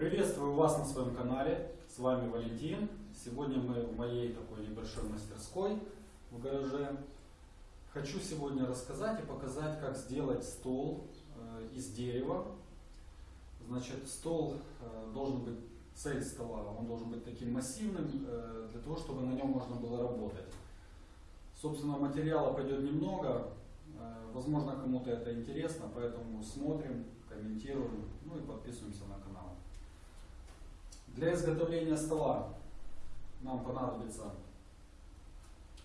Приветствую вас на своем канале. С вами Валентин. Сегодня мы в моей такой небольшой мастерской в гараже. Хочу сегодня рассказать и показать, как сделать стол э, из дерева. Значит, стол э, должен быть, цель стола, он должен быть таким массивным, э, для того, чтобы на нем можно было работать. Собственно, материала пойдет немного, возможно, кому-то это интересно, поэтому смотрим, комментируем, ну и подписываемся на канал. Для изготовления стола нам понадобится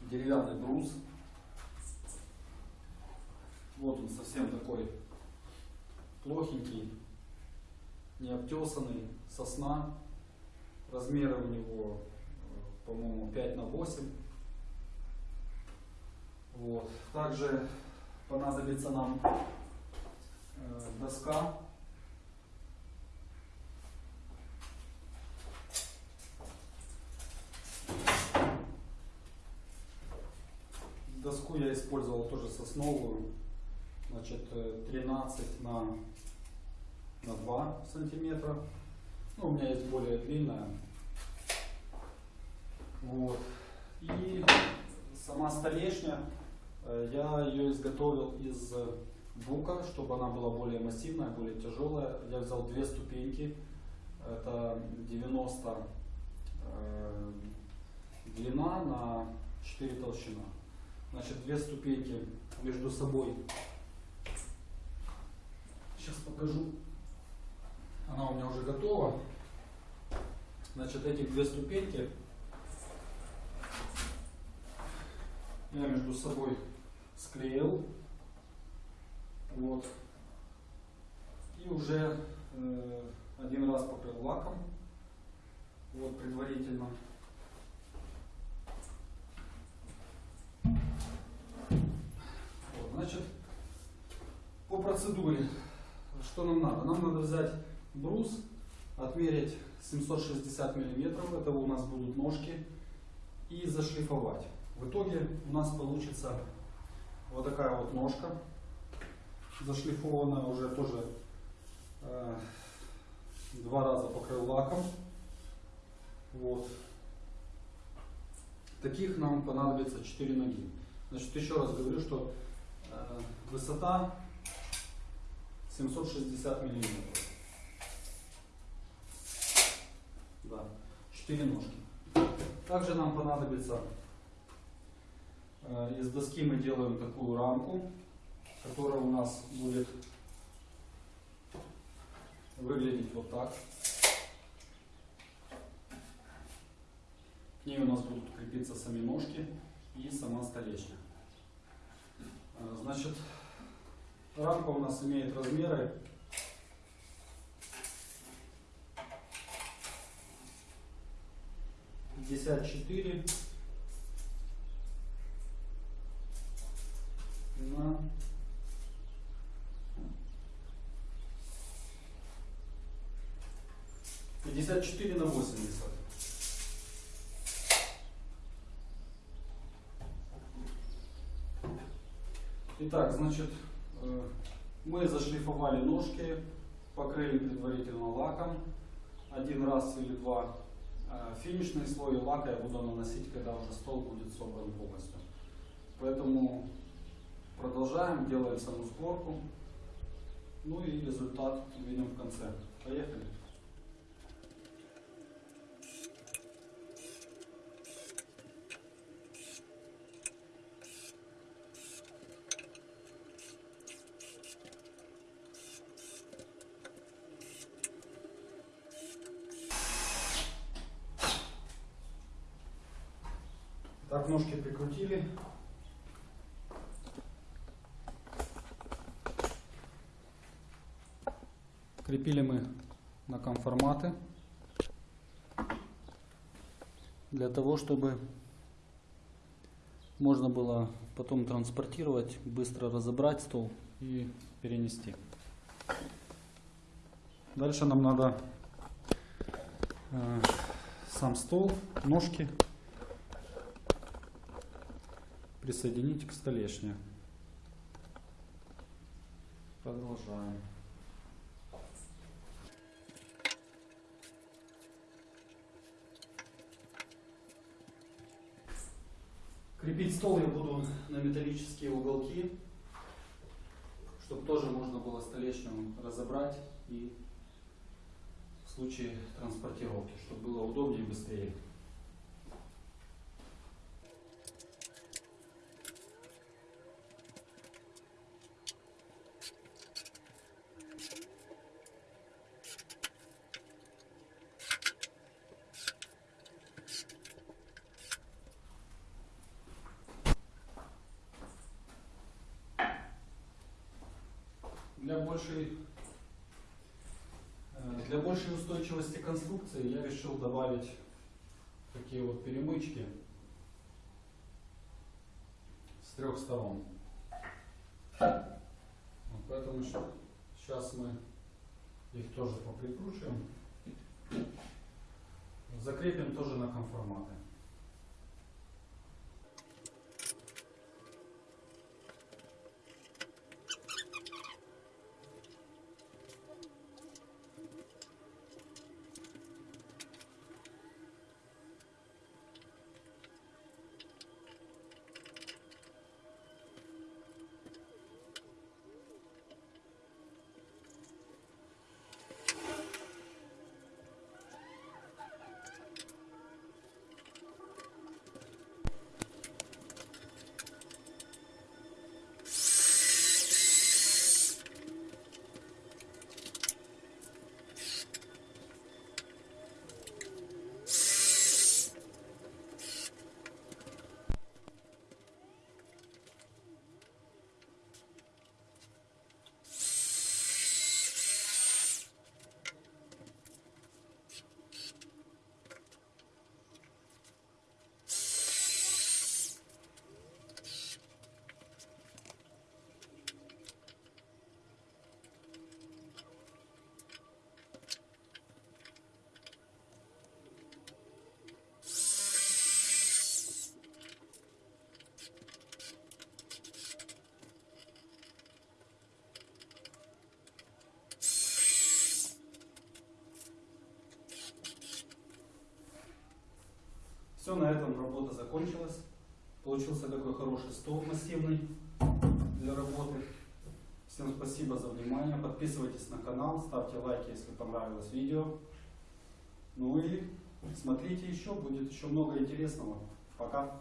деревянный брус. Вот он совсем такой плохенький, необтесанный, сосна. Размеры у него, по-моему, 5 на 8. Вот. Также понадобится нам э, доска Доску я использовал тоже сосновую, значит 13 э, на, на 2 сантиметра. Ну, у меня есть более длинная. Вот. И сама столешня, э, я ее изготовил из бука, чтобы она была более массивная, более тяжелая. Я взял две ступеньки, это 90 э, длина на 4 толщина. Значит, две ступеньки между собой. Сейчас покажу. Она у меня уже готова. Значит, эти две ступеньки я между собой склеил. Вот. И уже э, один раз покрыл лаком. Вот предварительно. Процедуре, что нам надо? Нам надо взять брус, отмерить 760 миллиметров, это у нас будут ножки, и зашлифовать. В итоге у нас получится вот такая вот ножка, зашлифованная уже тоже э, два раза покрыл лаком. Вот. Таких нам понадобится 4 ноги. Значит, еще раз говорю, что Э, высота 760 миллиметров. Да, 4 ножки. Также нам понадобится, э, из доски мы делаем такую рамку, которая у нас будет выглядеть вот так. К ней у нас будут крепиться сами ножки и сама столешня. Э, значит, рамка у нас имеет размеры. 54 на 54 на 80. Итак, значит, мы зашлифовали ножки, покрыли предварительно лаком один раз или два. Э, финишный слой лака я буду наносить, когда уже стол будет собран полностью. Поэтому продолжаем, делаем саму сборку. Ну и результат увидим в конце. Поехали! Так, ножки прикрутили. Крепили мы на конформаты для того, чтобы можно было потом транспортировать, быстро разобрать стол и перенести. Дальше нам надо э, сам стол, ножки присоединить к столешне. Продолжаем. Крепить стол я буду на металлические уголки, чтобы тоже можно было столешню разобрать и в случае транспортировки, чтобы было удобнее и быстрее. Для большей, э, для большей устойчивости конструкции я решил добавить такие вот перемычки с трех сторон. Вот поэтому сейчас мы их тоже поприкручиваем. Закрепим тоже на конформаты. Все, на этом работа закончилась. Получился такой хороший стол массивный для работы. Всем спасибо за внимание. Подписывайтесь на канал, ставьте лайки, если понравилось видео. Ну и смотрите еще, будет еще много интересного. Пока.